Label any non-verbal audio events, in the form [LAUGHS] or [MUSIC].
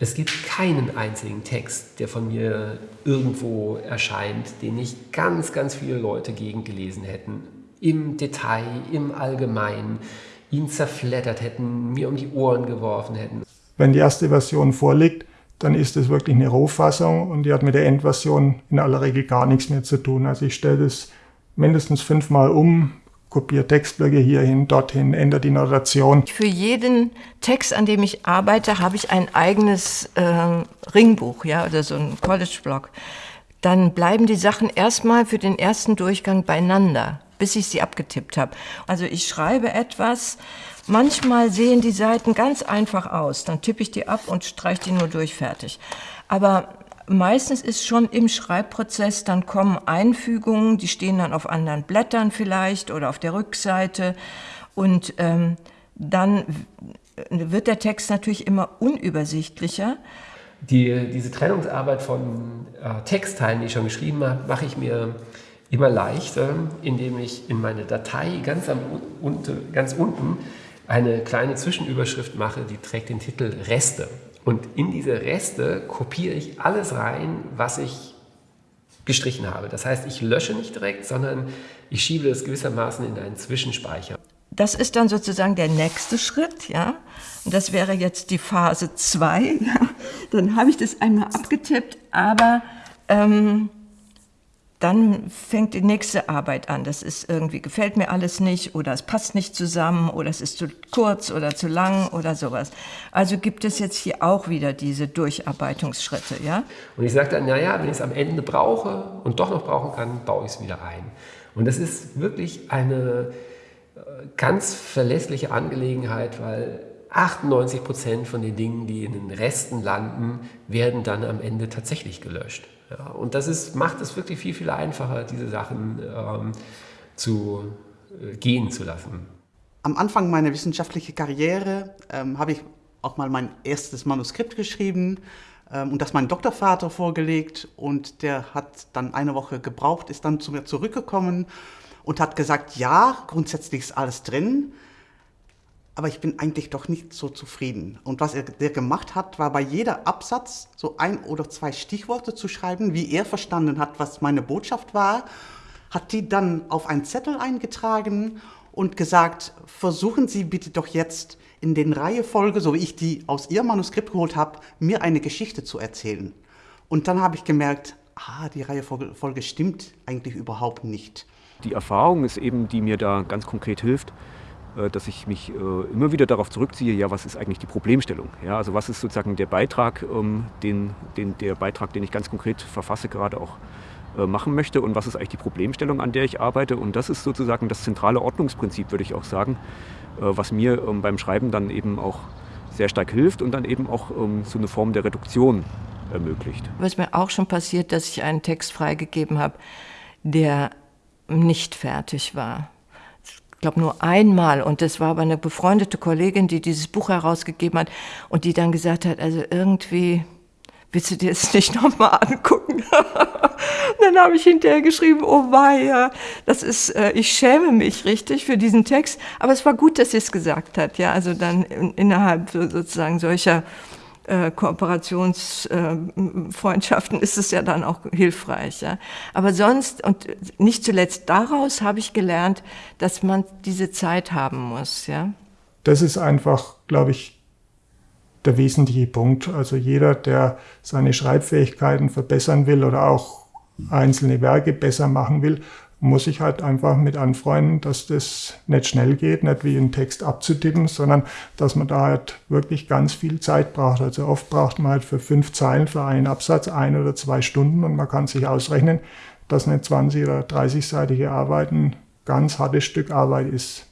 Es gibt keinen einzigen Text, der von mir irgendwo erscheint, den nicht ganz, ganz viele Leute gegengelesen hätten. Im Detail, im Allgemeinen, ihn zerfleddert hätten, mir um die Ohren geworfen hätten. Wenn die erste Version vorliegt, dann ist es wirklich eine Rohfassung und die hat mit der Endversion in aller Regel gar nichts mehr zu tun. Also ich stelle das mindestens fünfmal um, kopiere Textblöcke hierhin, dorthin, ändere die Notation. Für jeden Text, an dem ich arbeite, habe ich ein eigenes äh, Ringbuch ja, oder so ein College-Blog. Dann bleiben die Sachen erstmal für den ersten Durchgang beieinander, bis ich sie abgetippt habe. Also ich schreibe etwas, manchmal sehen die Seiten ganz einfach aus, dann tippe ich die ab und streiche die nur durch, fertig. Aber meistens ist schon im Schreibprozess, dann kommen Einfügungen, die stehen dann auf anderen Blättern vielleicht oder auf der Rückseite und ähm, dann wird der Text natürlich immer unübersichtlicher. Die, diese Trennungsarbeit von äh, Textteilen, die ich schon geschrieben habe, mache ich mir immer leichter, indem ich in meine Datei ganz, am, unte, ganz unten eine kleine Zwischenüberschrift mache, die trägt den Titel Reste. Und in diese Reste kopiere ich alles rein, was ich gestrichen habe. Das heißt, ich lösche nicht direkt, sondern ich schiebe es gewissermaßen in einen Zwischenspeicher. Das ist dann sozusagen der nächste Schritt, ja. Und das wäre jetzt die Phase 2. Ja? Dann habe ich das einmal abgetippt, aber ähm, dann fängt die nächste Arbeit an. Das ist irgendwie, gefällt mir alles nicht oder es passt nicht zusammen oder es ist zu kurz oder zu lang oder sowas. Also gibt es jetzt hier auch wieder diese Durcharbeitungsschritte, ja? Und ich sage dann, naja, wenn ich es am Ende brauche und doch noch brauchen kann, baue ich es wieder ein. Und das ist wirklich eine äh, ganz verlässliche Angelegenheit, weil 98 Prozent von den Dingen, die in den Resten landen, werden dann am Ende tatsächlich gelöscht. Ja, und das ist, macht es wirklich viel, viel einfacher, diese Sachen ähm, zu äh, gehen zu lassen. Am Anfang meiner wissenschaftlichen Karriere ähm, habe ich auch mal mein erstes Manuskript geschrieben ähm, und das meinem Doktorvater vorgelegt und der hat dann eine Woche gebraucht, ist dann zu mir zurückgekommen und hat gesagt, ja, grundsätzlich ist alles drin, aber ich bin eigentlich doch nicht so zufrieden. Und was er der gemacht hat, war bei jeder Absatz so ein oder zwei Stichworte zu schreiben, wie er verstanden hat, was meine Botschaft war, hat die dann auf einen Zettel eingetragen und gesagt, versuchen Sie bitte doch jetzt in den Reihefolge, so wie ich die aus Ihrem Manuskript geholt habe, mir eine Geschichte zu erzählen. Und dann habe ich gemerkt, ah, die Reihefolge stimmt eigentlich überhaupt nicht. Die Erfahrung ist eben, die mir da ganz konkret hilft, dass ich mich äh, immer wieder darauf zurückziehe, ja, was ist eigentlich die Problemstellung? Ja, also was ist sozusagen der Beitrag, ähm, den, den, der Beitrag, den ich ganz konkret verfasse, gerade auch äh, machen möchte und was ist eigentlich die Problemstellung, an der ich arbeite. Und das ist sozusagen das zentrale Ordnungsprinzip, würde ich auch sagen, was mir ähm, beim Schreiben dann eben auch sehr stark hilft und dann eben auch ähm, so eine Form der Reduktion ermöglicht. Was mir auch schon passiert, dass ich einen Text freigegeben habe, der nicht fertig war ich glaube nur einmal. Und das war aber eine befreundete Kollegin, die dieses Buch herausgegeben hat und die dann gesagt hat, also irgendwie willst du dir das [LAUGHS] nicht nochmal angucken? [LAUGHS] dann habe ich hinterher geschrieben, oh weia, das ist, äh, ich schäme mich richtig für diesen Text, aber es war gut, dass sie es gesagt hat, ja, also dann innerhalb sozusagen solcher äh, Kooperationsfreundschaften ist es ja dann auch hilfreich. Ja. Aber sonst und nicht zuletzt daraus habe ich gelernt, dass man diese Zeit haben muss. Ja. Das ist einfach, glaube ich, der wesentliche Punkt. Also jeder, der seine Schreibfähigkeiten verbessern will oder auch einzelne Werke besser machen will, muss ich halt einfach mit anfreunden, dass das nicht schnell geht, nicht wie einen Text abzutippen, sondern dass man da halt wirklich ganz viel Zeit braucht. Also oft braucht man halt für fünf Zeilen für einen Absatz ein oder zwei Stunden und man kann sich ausrechnen, dass eine 20- oder 30-seitige Arbeit ein ganz hartes Stück Arbeit ist.